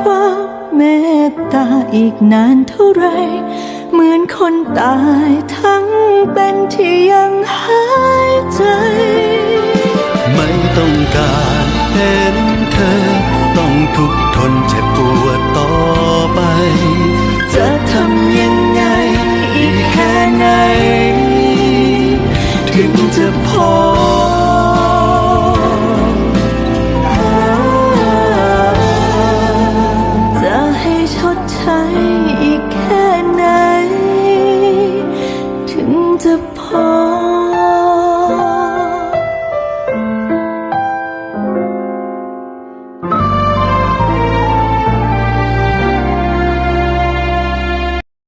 ความเมตตาอีกนานเท่าไร เหมือนคนตายทั้งเป็นที่ยังหายใจ ไม่ต้องการเห็นเธอ ต้องทุกข์ทนเจ็บปวดต่อไป จะทำยังไงอีกแค่ไหน ถึงจะพอ ให้ชดใช้อีกแค่ไหน ถึงจะพอ